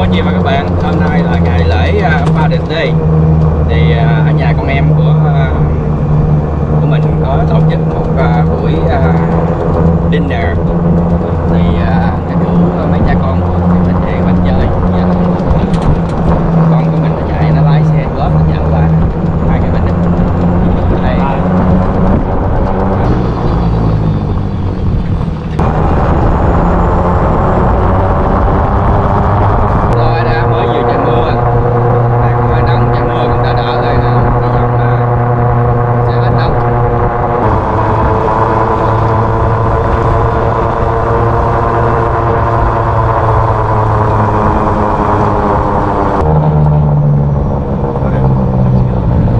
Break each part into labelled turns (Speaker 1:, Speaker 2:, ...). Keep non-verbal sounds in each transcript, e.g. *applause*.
Speaker 1: anh chị và các bạn. Hôm nay là ngày lễ à, ba đình đi. Thì uh, ở nhà con em của uh, của mình có tổ chức một uh, buổi uh, dinner. Thì uh, cái uh, mấy cha con của mình về mình chơi Dạ. con của mình nó chạy nó lái xe góp nó dẫn qua hai cái mình đây rồi đã mới vừa trận mưa Đây, còn hơi nóng trận mưa cũng đỡ đỡ rồi nè hy vọng là sẽ hết nóng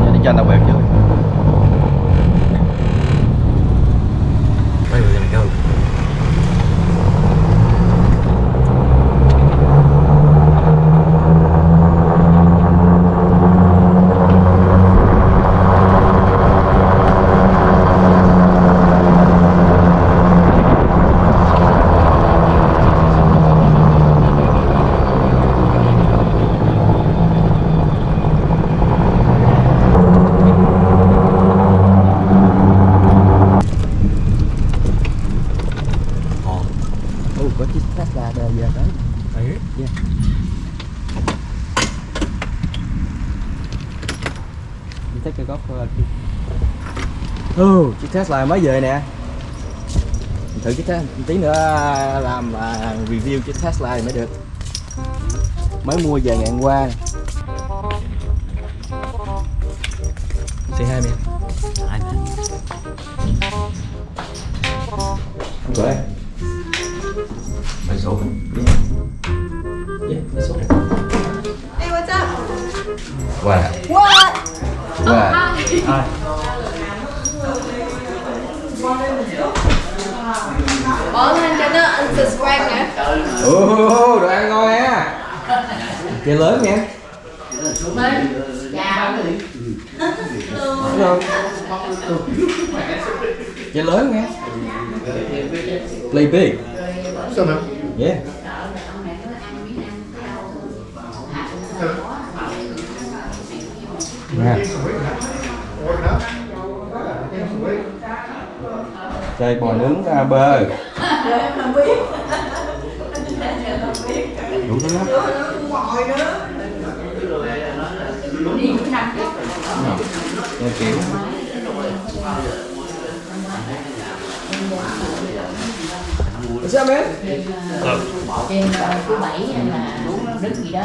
Speaker 1: Giờ đi cho anh tàu bèo trước
Speaker 2: Where are we gonna go? Ồ,
Speaker 1: Ồ, có chiếc Tesla đời giờ tới
Speaker 2: đấy.
Speaker 1: Yeah. You take a golf for a Ừ, chiếc Tesla mới về nè Mình Thử chiếc Tesla, tí nữa làm à, review chiếc Tesla này mới được Mới mua về ngày hôm qua Say hi man
Speaker 2: Hi, man.
Speaker 1: Go ahead
Speaker 2: Let's open.
Speaker 1: Yeah, let's open
Speaker 3: Hey, what's up?
Speaker 1: Wow
Speaker 3: What?
Speaker 1: Wow
Speaker 2: Hi.
Speaker 3: Bấm lên cho nó unsubscribe nè.
Speaker 1: Ồ, đồ ăn ngon nha Chơi lớn nha.
Speaker 3: Dạ.
Speaker 1: Chơi lớn nha. Play big. Yeah. Nè. Chơi bò nướng à, bơ Đủ thứ lắm Nghe kiểu What's up man?
Speaker 4: trên ờ, thứ bảy hay là đức gì đó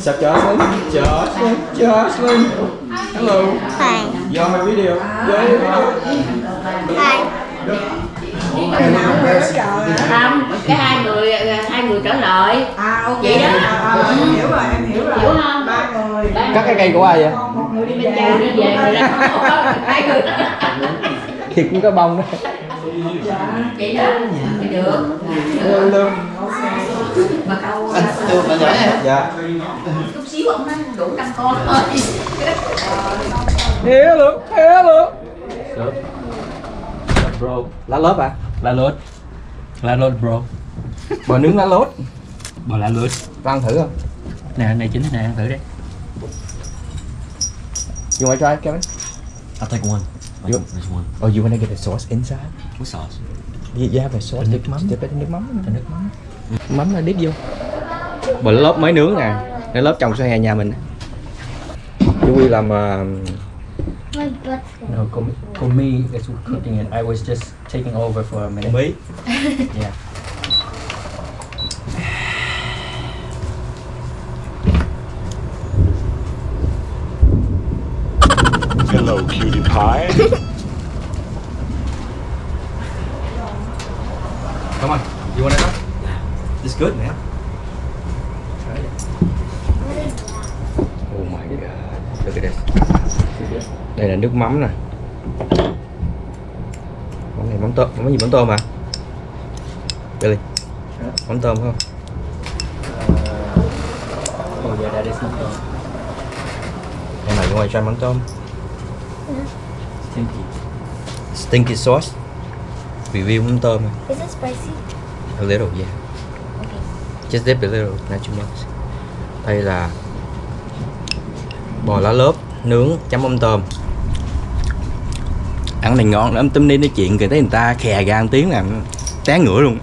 Speaker 1: up Jocelyn? Jocelyn? Jocelyn? Hello
Speaker 5: Hi.
Speaker 1: On my video? Yeah, video.
Speaker 5: Hi.
Speaker 4: Không cái hai người ờ, hai người trở lại.
Speaker 3: À, ok.
Speaker 4: Vậy đó.
Speaker 3: À, à, em hiểu rồi, em hiểu rồi.
Speaker 4: hiểu không?
Speaker 3: Ba người.
Speaker 1: Cắt cái cây của ai vậy?
Speaker 3: Một người đi
Speaker 4: bên châu đi về rồi đó. *laughs* Hai người
Speaker 1: Thiệt cũng có bông đó.
Speaker 4: Vậy đó. Thì được.
Speaker 1: Hello
Speaker 4: mà câu
Speaker 2: Anh nhỏ em.
Speaker 1: Dạ.
Speaker 4: Chút xíu ông nói đủ năm con thôi.
Speaker 1: Hello Hello
Speaker 2: Bro.
Speaker 1: Lá lốt à?
Speaker 2: Lá lốt. Lá lốt bro.
Speaker 1: Bò nướng lá lốt
Speaker 2: Bò lá lốt.
Speaker 1: Ăn thử không?
Speaker 2: Nè, này chính này ăn thử đi.
Speaker 1: You wanna try Kevin?
Speaker 2: I'll take one.
Speaker 1: You-
Speaker 2: There's one.
Speaker 1: Or you wanna get the sauce inside?
Speaker 2: What sauce?
Speaker 1: You, you have a sauce
Speaker 2: Nước mắm.
Speaker 1: Dip it in nước mắm
Speaker 2: nước mắm.
Speaker 1: Mắm là dip vô Bò lá lốt mới nướng nè Lá lốt trồng sau hè nhà mình Chú Quy làm uh,
Speaker 5: My butt's
Speaker 2: No, for, for me, cooking it. I was just taking over for a minute.
Speaker 1: Mỹ *laughs*
Speaker 2: Yeah.
Speaker 6: Hello, cutie pie. *laughs*
Speaker 1: Come on You wanna know? It's good man this Đây là nước mắm nè. Món này mắm tôm. Món gì? Mắm tôm à Billy. Mắm tôm không?
Speaker 2: Oh yeah, that is not
Speaker 1: Em này ngoài try mắm tôm.
Speaker 2: Stinky.
Speaker 1: Stinky sauce. Review mắm tôm
Speaker 5: Is it spicy?
Speaker 1: A little yeah.
Speaker 5: Okay.
Speaker 1: just dip a little not too much. Đây là bò lá lốp nướng chấm mắm tôm ăn này ngon lắm tấm đi nói chuyện kìa thấy người ta khè ra một tiếng là té ngửa luôn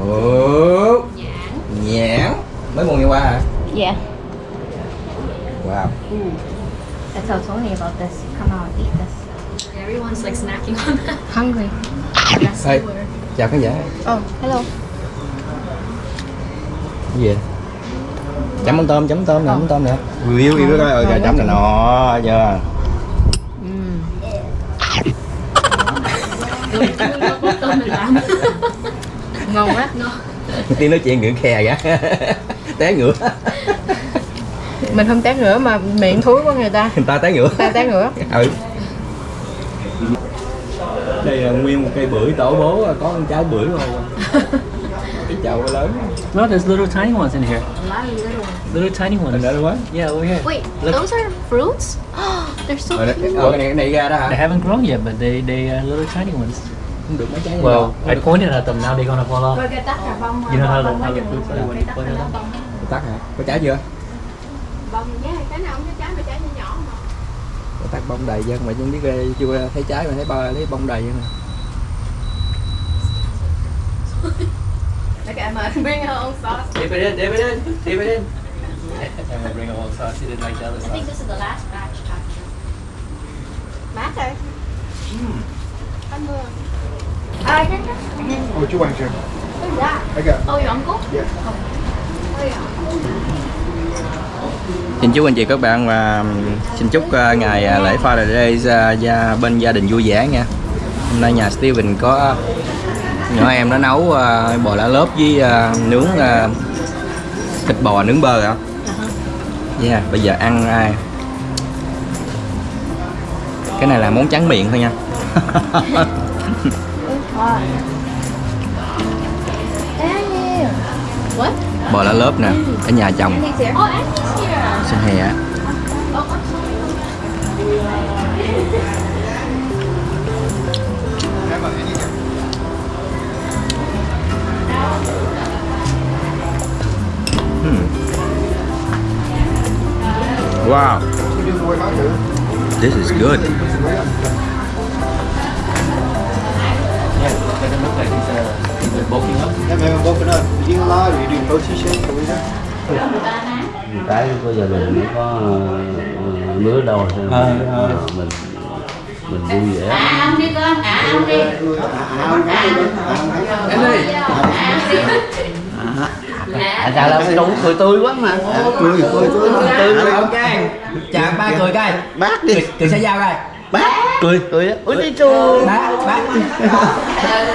Speaker 1: Ồ, nhãn mới mua ngày qua hả
Speaker 5: Yeah.
Speaker 1: wow
Speaker 5: That's so sorry about this. Come on, eat this.
Speaker 3: Everyone's like snacking on that.
Speaker 5: Hungry.
Speaker 1: Hey, chào khán giả
Speaker 5: Oh, hello.
Speaker 1: cái gì vậy? Chấm mắm tôm chấm tôm nè mắm tôm nè. Review review coi rồi chấm nè nó chưa?
Speaker 3: Tôm mình làm.
Speaker 5: Ngon quá.
Speaker 1: tiếng nói chuyện ngựa khè ra *laughs* té ngửa
Speaker 7: mình không té ngửa mà miệng thúi của người ta.
Speaker 1: Người ta té ngửa
Speaker 7: ta té ngửa
Speaker 1: ừ. Đây là nguyên một cây bưởi tổ bố có con trái bưởi lớn *laughs*
Speaker 2: No, there's little tiny ones in here.
Speaker 3: A lot of little ones.
Speaker 2: Little tiny ones.
Speaker 1: đã quá
Speaker 2: Yeah, over here.
Speaker 3: Wait,
Speaker 2: Look.
Speaker 3: those are fruits? *gasps* They're so
Speaker 1: rồi
Speaker 3: cute.
Speaker 1: ờ, cái này ra đó
Speaker 2: They
Speaker 1: hả
Speaker 2: haven't grown yet, but they they are little tiny ones.
Speaker 1: không được mấy trái
Speaker 2: Well, I pointed at them. Now they're gonna fall off. You know how the, how the fruits are when you point at them?
Speaker 1: tắt hả có trái chưa
Speaker 3: bông nhé cái nào không có trái mà trái nhỏ nhỏ mà
Speaker 1: có tắt bông đầy dân mà chứ biết ghê, chưa thấy trái mà thấy ba thấy bông đầy vậy nè *laughs*
Speaker 3: Look at Emma bring her own sauce.
Speaker 1: Dip it in, dip it in, dip it in.
Speaker 2: I'm gonna bring a whole sauce. You didn't like the other
Speaker 4: I think
Speaker 2: sauce.
Speaker 4: this is the last batch actually.
Speaker 3: Mát rồi. Cảm ơn. À, cái cái.
Speaker 8: What you want, Jim?
Speaker 3: Who's that?
Speaker 8: I got.
Speaker 3: Oh, your uncle?
Speaker 8: Yeah.
Speaker 3: Oh, yeah.
Speaker 1: Xin chúc anh chị các bạn và xin chúc ờ, ngày ờ, lễ Father Day ra, gia, bên gia đình vui vẻ nha. Hôm nay nhà Steven có nhỏ em nó nấu ờ, bò lá lốp với ờ, nướng ờ, thịt bò nướng bơ hả? Yeah, bây giờ ăn ai? Cái này là món trắng miệng thôi nha.
Speaker 3: What? *laughs*
Speaker 1: bò lá lốp nè, ở nhà chồng sinh hè á. Wow, this is good.
Speaker 2: Yeah, doesn't look like he's he's uh, bulking up.
Speaker 8: You or you protein shake?
Speaker 9: Cái của gia đình nó có ờ, lứa đâu thôi
Speaker 2: Ờ, ờ.
Speaker 9: mình mình vui vẻ
Speaker 4: À ông đi con, à ông đi.
Speaker 9: à chào là đủ cười tươi quá mà cười cười tươi tươi
Speaker 1: Ok, chào ba cười coi.
Speaker 9: bác đi
Speaker 1: Cười sẽ giao coi.
Speaker 9: bác cười cười ôi đi chu
Speaker 1: Bác, bác.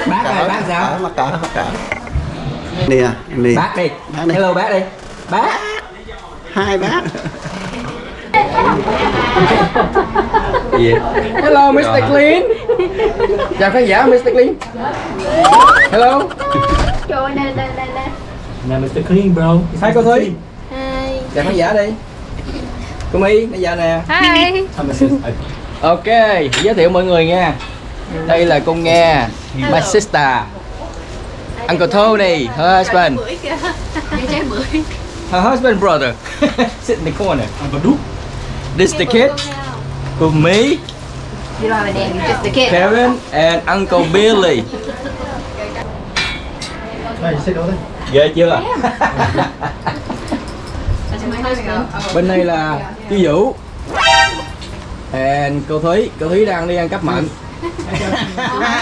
Speaker 1: Bác ơi, bác sao?
Speaker 9: mặc cả mặc cả nè nè
Speaker 1: Bác đi.
Speaker 9: Bác đi.
Speaker 1: Hello bác đi. Bác.
Speaker 9: hai bác?
Speaker 1: Hello Mr. Clean. Chào khán giả Mr. Clean. Hello.
Speaker 3: Trời ơi, đây, đây, đây, đây.
Speaker 2: Now, Mr. Clean, bro.
Speaker 1: Hai cô Thúy.
Speaker 3: Hi.
Speaker 1: Chào khán giả đi. Cô My, bây giờ nè.
Speaker 3: Hi. *laughs*
Speaker 1: Ok, giới thiệu mọi người nha. Đây là cô Nga, my sister. Uncle Tony, her husband. Her husband brother. *laughs* Sit in the corner. This the kid. Cô
Speaker 3: kid.
Speaker 1: Karen, and Uncle Billy. *laughs*
Speaker 8: You sit over there.
Speaker 1: Ghê chưa?
Speaker 3: My husband. *laughs*
Speaker 1: Bên đây là chú Vũ. And cô Thúy, cô Thúy đang đi ăn cắp mận.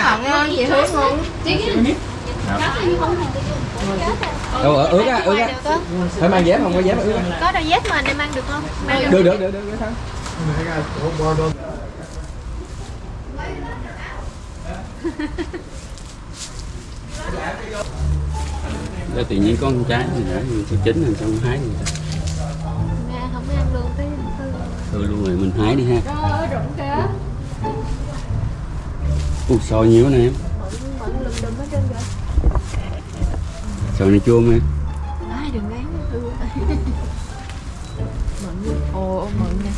Speaker 3: Không ngon gì Hương ngon.
Speaker 1: Đâu ở ướt á, ướt á. Phải mang dép không có dép ướt á.
Speaker 3: Có đôi dép mà anh em ăn được không? Mang
Speaker 1: Được được được được được thôi.
Speaker 8: I got the whole bar done.
Speaker 9: Để *laughs* tự nhiên có con trái thì đã thì chín rồi xong hái rồi
Speaker 3: Nghe không ăn luôn cái
Speaker 9: thôi luôn rồi mình hái đi ha
Speaker 3: Trời ơi, rụng kìa.
Speaker 9: ui sò nhiều nè em sò này chua em
Speaker 3: Ai đừng gán ừ. *laughs* Mận ồ mận nè.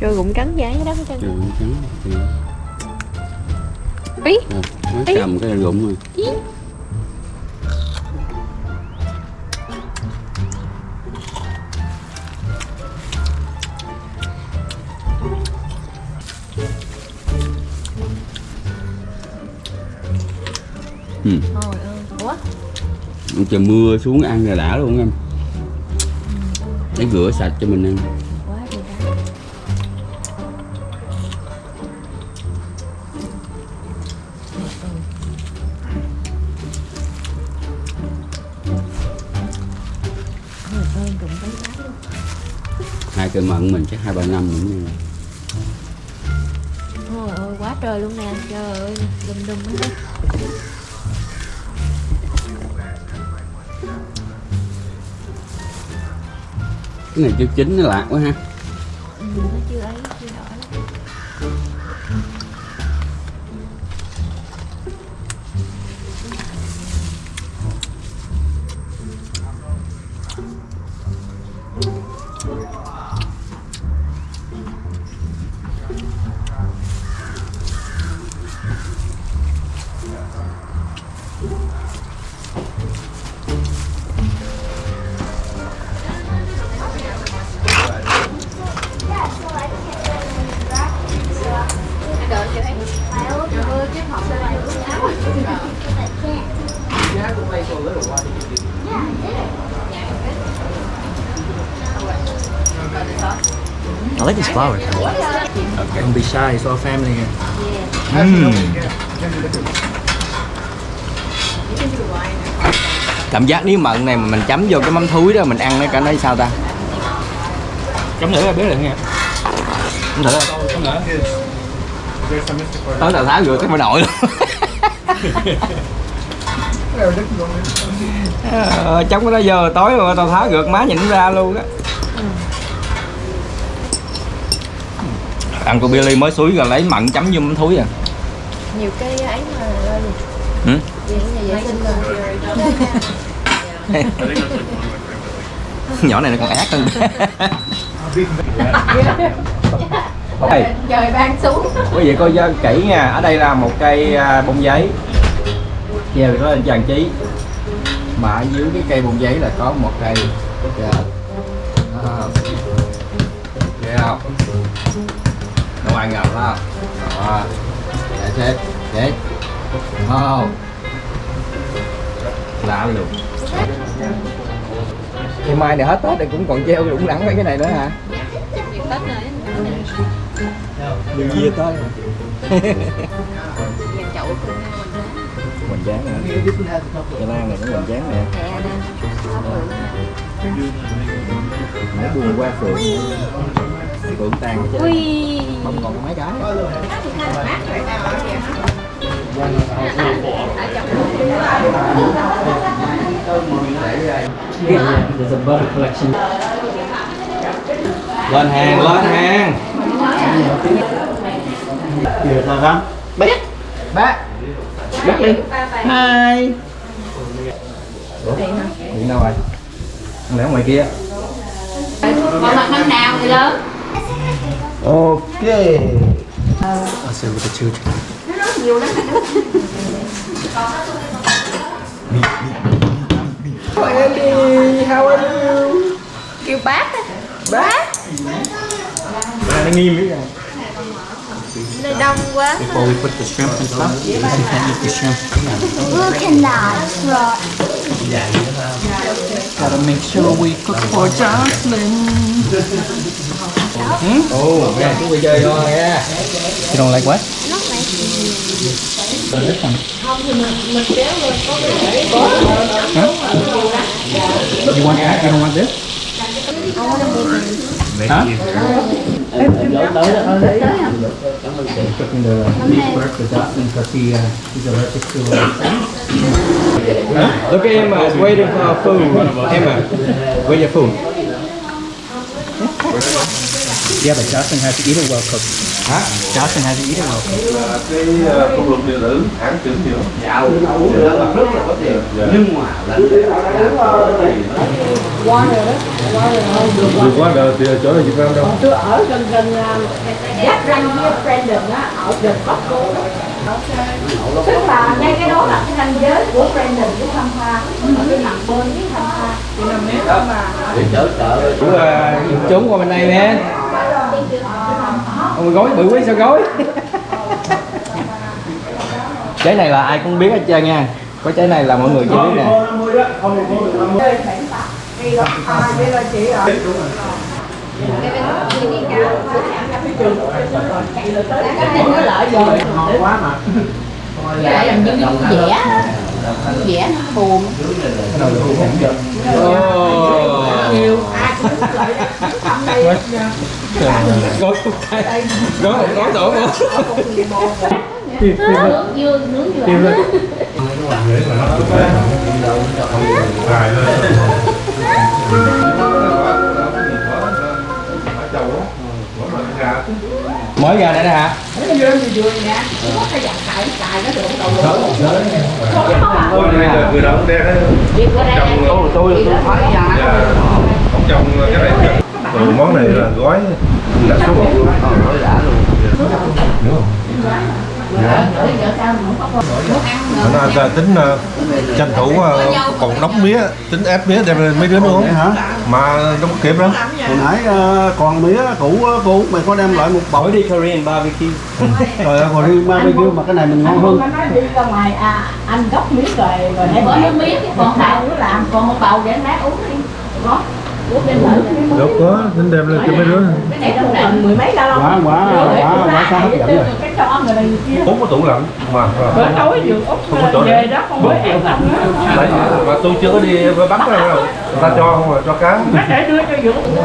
Speaker 3: Trời cũng cắn giá đó hết trơn.
Speaker 9: Trời ơi, trắng
Speaker 7: Ý.
Speaker 9: nó cầm cái rụng rồi Ừ.
Speaker 5: Trời ơi. Ủa?
Speaker 9: trời mưa xuống ăn là đã luôn em để rửa sạch cho mình ăn cây mận mình chắc hai ba năm nữa nha
Speaker 5: Trời ơi, quá trời luôn nè. Trời ơi, đùm đùm hết.
Speaker 9: cái này chưa chín nó lạc quá ha
Speaker 2: These flowers. Don't be shy, it's all family here.
Speaker 1: cảm giác nếu mận này mà mình chấm vô cái mắm thúi đó mình ăn nó cảm thấy sao ta?
Speaker 2: Chấm nữa là biết rồi nghe.
Speaker 1: không thử tới tao tháo rửa cái bà nội luôn. *laughs* Ờ, trong cái đó giờ tối mà tao tháo rượt má nhìn ra luôn á ăn của Billy mới suối rồi lấy mặn chấm vô mắm thúi à
Speaker 7: Nhiều cái ấy mà.
Speaker 1: Ừ? *laughs* Nhỏ này nó còn ác hơn *laughs* Đây,
Speaker 7: Trời ban xuống.
Speaker 1: quý vị coi kỹ nha ở đây là một cây à, bông giấy treo nó lên trang trí mà ở dưới cái cây bông giấy là có một cây Kìa. Đó. Kìa không hai ngoài ngập đó đó để chết. Chết không? Lạ luôn ngày mai này hết tết thì cũng còn treo đủng đẳng mấy cái này nữa hả? Đừng gì tới mình dán nè Gia Lan này cũng mình dán nè. Nãy buồn qua phượng Tan hết trơn. Không còn mấy cái. Lên hàng, lên hàng
Speaker 2: Được là răng.
Speaker 1: Bác Bác đi Hai? Điện đâu rồi? Lẽ ngoài kia
Speaker 4: Còn mặt năm nào người lớn
Speaker 1: Ok
Speaker 2: I'll sit with the children.
Speaker 1: Andy, how are you?
Speaker 7: Kêu bác á.
Speaker 1: Bác Bà nó nghiêm nữa rồi
Speaker 7: Nơi đông quá.
Speaker 2: Before we put the shrimp and stuff, you can eat the shrimp.
Speaker 5: Look at that.
Speaker 2: Gotta make sure we cook for Jocelyn.
Speaker 1: Ồ, nghe chú đi chơi vô nha
Speaker 2: You don't like what? This one. Huh? You want that? You don't want this? Huh? Cooking the beef first for Jocelyn because he, uh, he's allergic to uh,
Speaker 1: Look at Emma, is waiting for our food Emma, where's your food?
Speaker 2: Yeah, but Justin has to eat it well cooked.
Speaker 1: hả?
Speaker 2: Justin has to eat it well cooked.
Speaker 8: cái công luật điện tử hãng trưởng nhiều Vừa qua đời thì chỗ này Việt Nam đâu?
Speaker 4: Tôi ở gần gần giáp ranh với Brandon á ở gần Costco đó. tức là ngay cái đó là cái ranh giới của Brandon với Tampa ở cái mặt bên với Tampa thì là nếu mà.
Speaker 1: Cũng, ờ, trốn qua bên đây nè Ôi gói bự quý sao gói Trái này là ai cũng biết hết trơn nha Có trái này là mọi người chỉ biết nè
Speaker 4: cái nó lợi rồi quá mà dạ làm như vẽ á. vẽ nó buồn nhiều ai
Speaker 1: Gói một cái Gói một gói đổ vô
Speaker 4: nướng dưa nướng dưa
Speaker 1: Mới ra đây hả
Speaker 8: đó
Speaker 4: Việc của đây
Speaker 8: Trồng tôi tôi thấy Không trồng cái này. Rồi món này là gói là số 1 luôn. Nó anh ta tính ờ, tranh thủ ờ, còn đóng mía, tính ép mía đem lên mấy đứa nữa Mà đâu có kịp đâu.
Speaker 10: Hồi nãy ờ, còn mía cũ cô mày có đem lại một
Speaker 2: Mỗi đi Korean barbecue.
Speaker 10: rồi còn đi barbecue mà cái này mình ngon hơn.
Speaker 4: Anh nói đi ra ngoài à, anh gốc miếng rồi rồi em bỏ nước chứ còn đạo nữa làm còn một bầu để anh uống đi. Có
Speaker 8: Đâu có, tính đem lên cho mấy đứa.
Speaker 4: Cái này đâu cần mười mấy ga lông
Speaker 10: quá quá quá quá sao hấp dẫn rồi
Speaker 8: Út có tủ lạnh. Mà
Speaker 4: bữa tối vừa út
Speaker 8: Không có chỗ
Speaker 4: về đó không có ăn không
Speaker 8: Đấy, mà tôi chưa có đi bắt đâu đâu. Người ta cho không mà cho cá.
Speaker 4: Á để đưa cho Dũng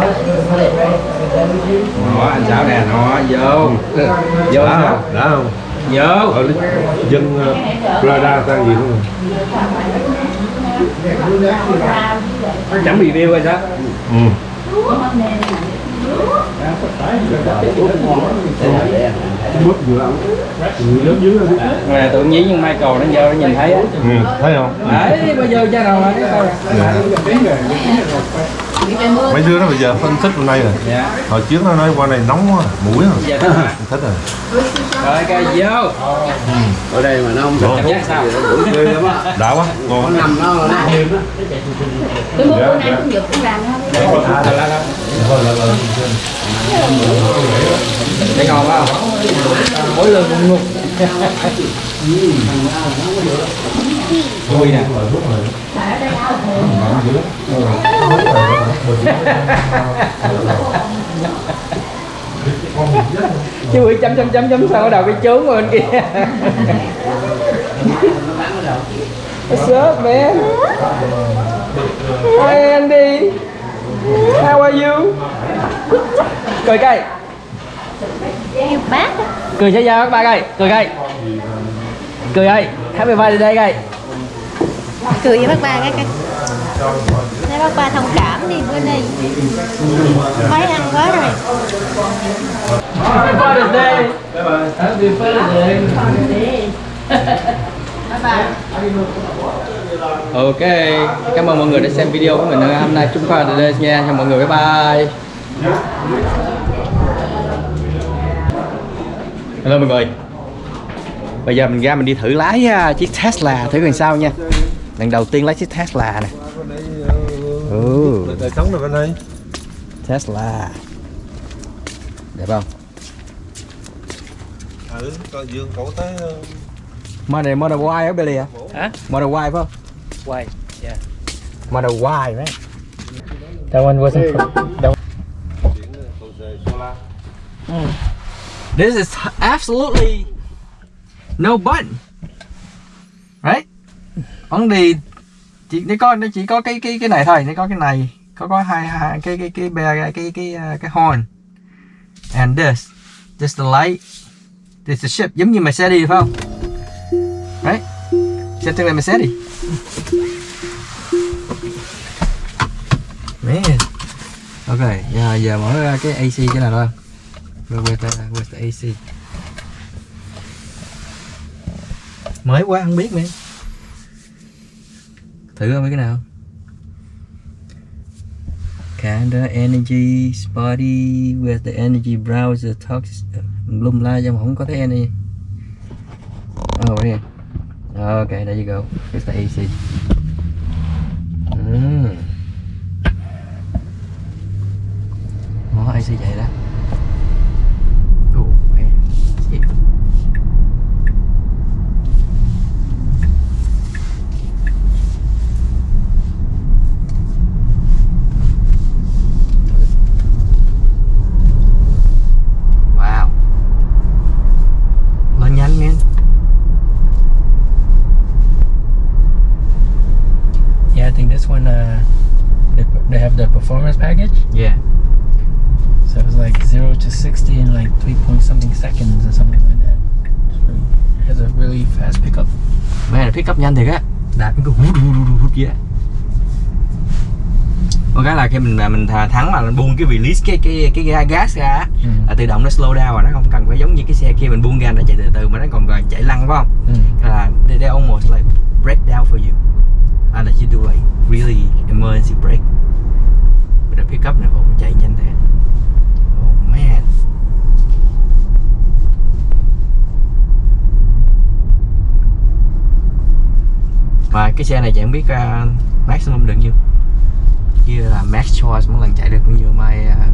Speaker 1: Đó anh Sáu nè nó vô. Vô
Speaker 8: Đã không? Đã không?
Speaker 1: Vô.
Speaker 8: Ở dân ờ, Florida ta gì không?
Speaker 1: Chấm review rồi sao
Speaker 8: Ừ. Bút vừa ăn Lớn dưới rồi
Speaker 1: Nè tự nhiên nhưng Michael nó vô nó nhìn thấy á
Speaker 8: Ừ, thấy không?
Speaker 1: Đấy bây giờ cha nào mà cái coi
Speaker 8: Mấy đứa nó bây giờ phân tích hôm nay rồi
Speaker 1: Dạ
Speaker 8: Hồi trước nó nói qua này nóng quá, mũi rồi.
Speaker 1: Thích hả?
Speaker 8: Thích rồi.
Speaker 1: Rồi cái vô.
Speaker 10: Ở đây mà nó không
Speaker 8: Ngon.
Speaker 1: Cảm giác sao?
Speaker 10: Ghê lắm á.
Speaker 8: Đã quá, ngon
Speaker 10: nằm nó nó êm á.
Speaker 4: tôi mua bữa nay cũng giật cũng làm thôi
Speaker 1: À, là, là. Thấy ngon không? Mỗi lần cũng ngục Vui nè Chú bị chấm chấm chấm chấm, sao ở đầu cái trốn rồi bên kia What's up man? Hi Andy How are you? Cười cây
Speaker 5: You bác
Speaker 1: Cười cho nhau các bạn ơi Cười cây Cười ơi Happy birthday cây
Speaker 5: Cười với bác ba cái cái. Bác ba thông cảm đi bữa nay Mới ăn quá rồi.
Speaker 1: Happy birthday. Happy birthday. Ok, cảm ơn mọi người đã xem video của mình hôm nay. Chúng ta đây nha, chào mọi người bye bye. Hello mọi người. Bây giờ mình ra mình đi thử lái à, chiếc Tesla thử coi sao nha. Lần đầu tiên lái chiếc Tesla nè. Ừ,
Speaker 8: Đời sống này bên đây
Speaker 1: Tesla. Đẹp không?
Speaker 8: Ừ, coi dương cổ tới ờ,
Speaker 1: Model Model Y ở Billy à?
Speaker 2: Hả?
Speaker 1: Model Y phải không?
Speaker 2: Why? Yeah.
Speaker 1: Model Y, one wasn't that
Speaker 8: điện cầu dề solar
Speaker 1: This is absolutely no button. Right? Only chỉ nó có nó chỉ có cái cái cái này thôi, nó có cái này, có có hai hai cái cái cái cái cái cái cái, cái horn. And this, this the light. This the ship, giống như Mercedes phải không? Right? Xem tương lai Mercedes. Man. Ok, giờ giờ mở cái AC cái này thôi. Rồi where's the, where's the AC? Mới quá không biết nữa. Thử coi mấy cái nào. Kinda energy spotty with the energy browser talks lum la nhưng mà không có thấy energy Oh yeah. Oh, ok there you go. it's the AC. Mm. Ừ. Oh, AC vậy đó. Oh man. Shit. Wow. Lên nhanh man.
Speaker 2: Yeah, I think this one uh, they, they have the performance package,
Speaker 1: Yeah.
Speaker 2: so it's like zero to sixty in like three point something seconds or something like that. It has a really fast pickup.
Speaker 1: Mẹ là pick up nhanh thiệt á Đạp cái hút hút hút hút vậy Có cái là khi mình mình thắng mà mình buông cái release cái cái cái, cái gas ra
Speaker 2: Ừ.
Speaker 1: là tự động nó slow down và nó không cần phải giống như cái xe kia mình buông ga nó chạy từ từ mà nó còn còn chạy lăn phải không?
Speaker 2: Ừ.
Speaker 1: Là they, they almost like break down for you and that you do like really emergency brake the pickup này nó chạy nhanh thế oh man Và cái xe này chị không biết uh, maximum được nhiêu Như là max choice mỗi lần chạy được bao nhiêu mai uh,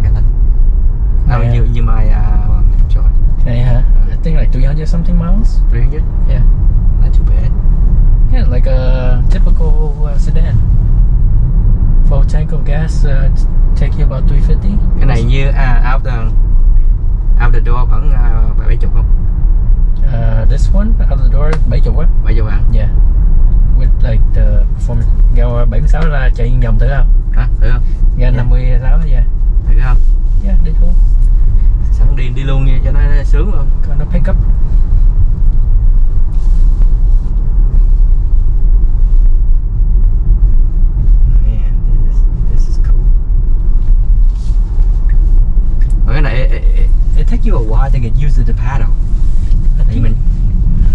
Speaker 1: À,
Speaker 2: Yeah.
Speaker 1: như, như mai uh, choice
Speaker 2: huh? I think like 300 something miles.
Speaker 1: 300?
Speaker 2: Yeah.
Speaker 1: Not too bad
Speaker 2: Yeah, like a typical uh, sedan. Full tank of gas uh, take you about 350.
Speaker 1: Cái này như à, out the out the door vẫn uh, 70 không?
Speaker 2: Uh, this one out the door 70 á.
Speaker 1: 70 bạn
Speaker 2: Yeah. With like the performance ga 76 là chạy vòng thử không?
Speaker 1: Hả? Thử không?
Speaker 2: Ga
Speaker 1: Yeah.
Speaker 2: 56 yeah.
Speaker 1: Thử không?
Speaker 2: Yeah, đi thôi.
Speaker 1: Sẵn đi đi luôn nha cho nó sướng luôn
Speaker 2: Còn nó pick up.
Speaker 1: Take you a while to get used to the paddle.
Speaker 2: I think
Speaker 1: mình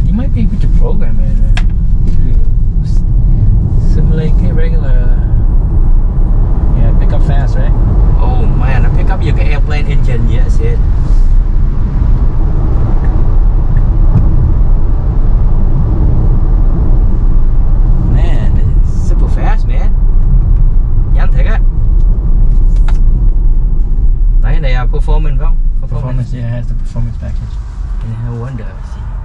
Speaker 2: you might be able to program it uh, to simulate regular yeah pick up fast right?
Speaker 1: Oh man, nó pick up cái airplane engine. Yes it performance
Speaker 2: it has the performance package
Speaker 1: Yeah, no wonder. See.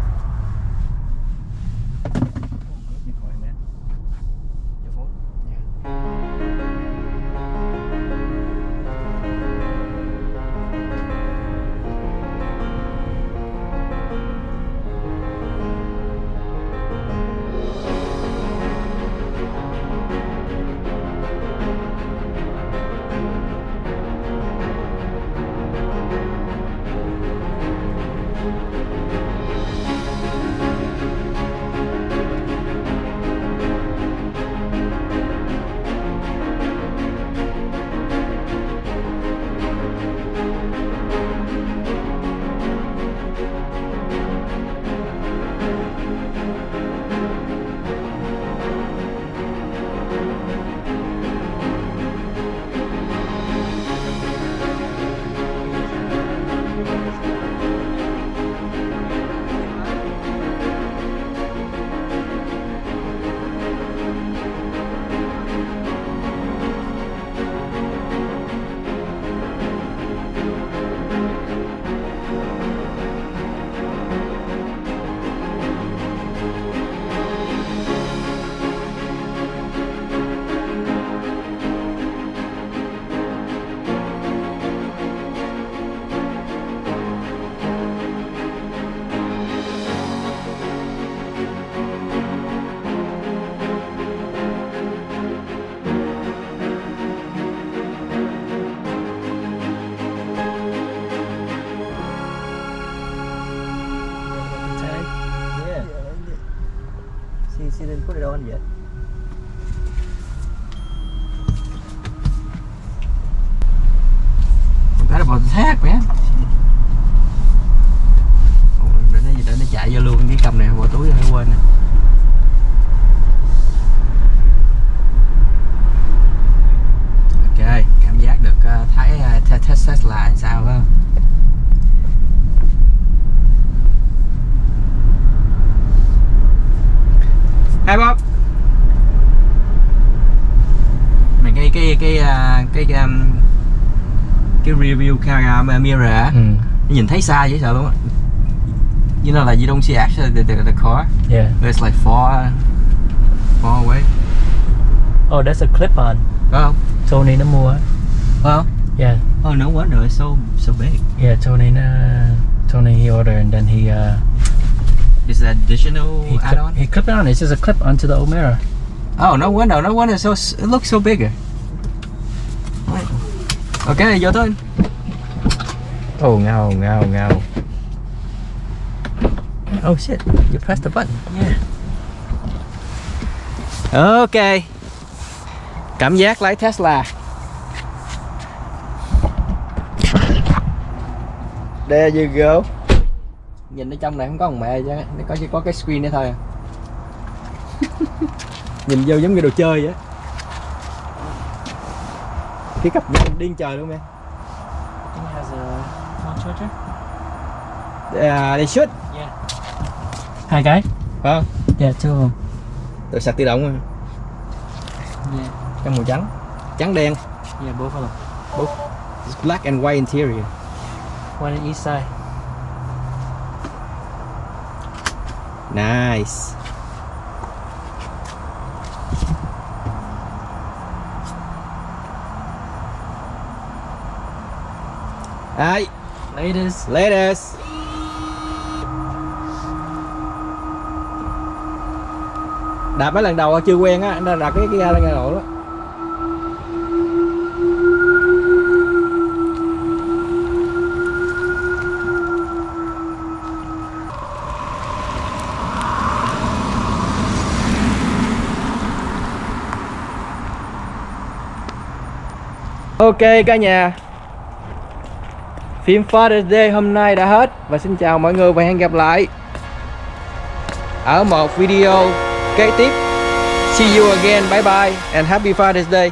Speaker 1: Xa dễ sợ luôn á you know like you don't see actually the, the, the car
Speaker 2: Yeah.
Speaker 1: but it's like far far away
Speaker 2: Oh, that's a clip on.
Speaker 1: không
Speaker 2: Tony nó mua.
Speaker 1: không
Speaker 2: Yeah.
Speaker 1: oh no wonder it's so so big
Speaker 2: Yeah, Tony nó Tony he ordered and then he uh
Speaker 1: is that additional
Speaker 2: he,
Speaker 1: add on
Speaker 2: clip, he clipped it on. It's just a clip onto the old mirror.
Speaker 1: oh no wonder no wonder so it looks so bigger ok vô thôi
Speaker 2: Oh no, no, no. Oh shit, you pressed the button. Yeah.
Speaker 1: ok cảm giác lái Tesla There you go Nhìn ở trong này không có thằng mẹ chứ Nó có chỉ có cái screen đó thôi. À. *laughs* Nhìn vô giống như đồ chơi vậy. Cái cặp điên trời luôn em
Speaker 2: has a phone charger.
Speaker 1: à, They should
Speaker 2: Hai cái.
Speaker 1: Phải không?
Speaker 2: Yeah, two of them.
Speaker 1: Tự sạc tự động mà
Speaker 2: Yeah.
Speaker 1: Trong màu trắng Trắng đen
Speaker 2: Yeah, both of them.
Speaker 1: It's black and white interior
Speaker 2: One on each side.
Speaker 1: Nice Đấy
Speaker 2: Latest.
Speaker 1: Latest. Đạp mấy lần đầu chưa quen á, Nên đạp cái cái ga lên ga độ đó Ok, cả nhà. Phim Father's Day hôm nay đã hết Và xin chào mọi người và hẹn gặp lại. Ở một video kế tiếp. See you again, bye bye And happy Father's Day.